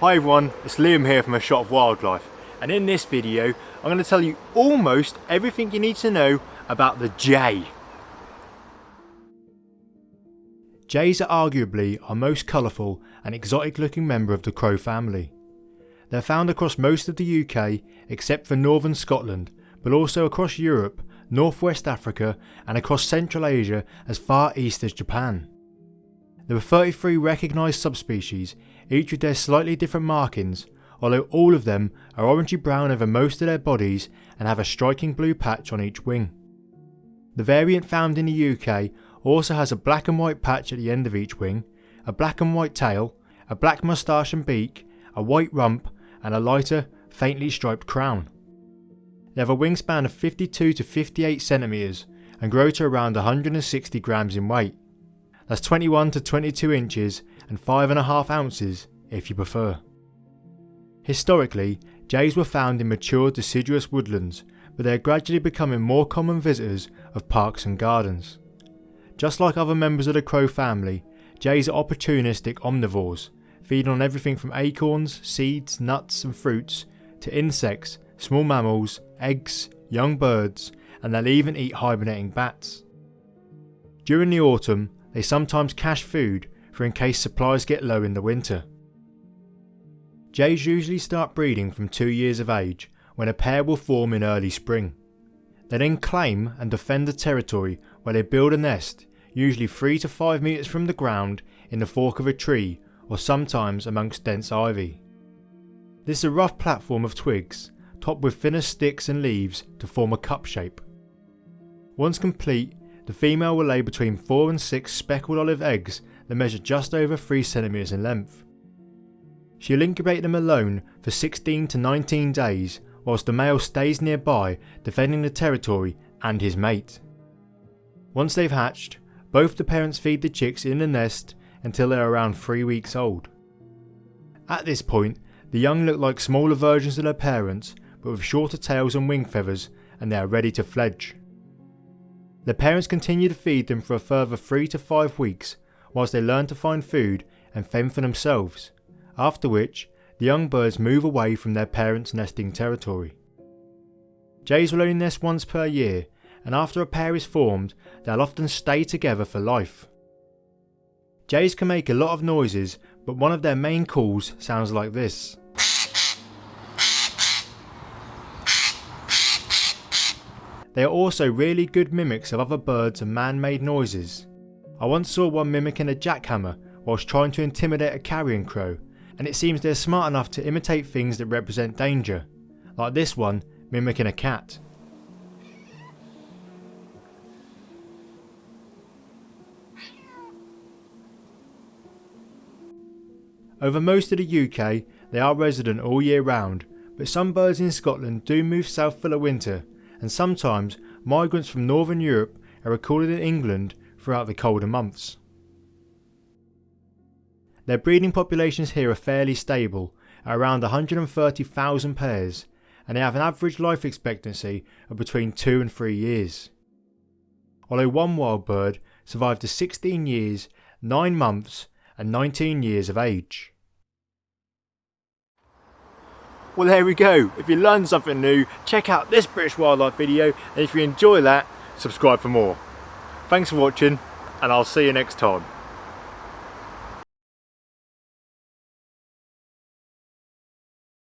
Hi everyone, it's Liam here from A Shot of Wildlife and in this video I'm going to tell you almost everything you need to know about the jay. Jays are arguably our most colourful and exotic looking member of the crow family. They're found across most of the UK except for northern Scotland but also across Europe, northwest Africa and across Central Asia as far east as Japan. There are 33 recognised subspecies, each with their slightly different markings, although all of them are orangey brown over most of their bodies and have a striking blue patch on each wing. The variant found in the UK also has a black and white patch at the end of each wing, a black and white tail, a black moustache and beak, a white rump and a lighter, faintly striped crown. They have a wingspan of 52 to 58 centimetres and grow to around 160 grams in weight. That's 21 to 22 inches and 5.5 ounces if you prefer. Historically, jays were found in mature deciduous woodlands, but they are gradually becoming more common visitors of parks and gardens. Just like other members of the crow family, jays are opportunistic omnivores, feeding on everything from acorns, seeds, nuts and fruits, to insects, small mammals, eggs, young birds, and they'll even eat hibernating bats. During the autumn, they sometimes cache food for in case supplies get low in the winter. Jays usually start breeding from 2 years of age when a pair will form in early spring. They then claim and defend the territory where they build a nest, usually 3 to 5 metres from the ground in the fork of a tree or sometimes amongst dense ivy. This is a rough platform of twigs, topped with thinner sticks and leaves to form a cup shape. Once complete, the female will lay between 4 and 6 speckled olive eggs that measure just over 3cm in length. She'll incubate them alone for 16 to 19 days whilst the male stays nearby defending the territory and his mate. Once they've hatched, both the parents feed the chicks in the nest until they're around 3 weeks old. At this point, the young look like smaller versions of their parents but with shorter tails and wing feathers and they are ready to fledge. Their parents continue to feed them for a further 3 to 5 weeks whilst they learn to find food and fend for themselves, after which the young birds move away from their parents' nesting territory. Jays will only nest once per year and after a pair is formed they'll often stay together for life. Jays can make a lot of noises but one of their main calls sounds like this. They are also really good mimics of other birds and man-made noises. I once saw one mimicking a jackhammer whilst trying to intimidate a carrion crow, and it seems they're smart enough to imitate things that represent danger, like this one mimicking a cat. Over most of the UK, they are resident all year round, but some birds in Scotland do move south for the winter and sometimes migrants from Northern Europe are recorded in England throughout the colder months. Their breeding populations here are fairly stable at around 130,000 pairs and they have an average life expectancy of between 2 and 3 years. Although one wild bird survived to 16 years, 9 months and 19 years of age. Well there we go, if you learned something new, check out this British wildlife video and if you enjoy that, subscribe for more. Thanks for watching and I'll see you next time.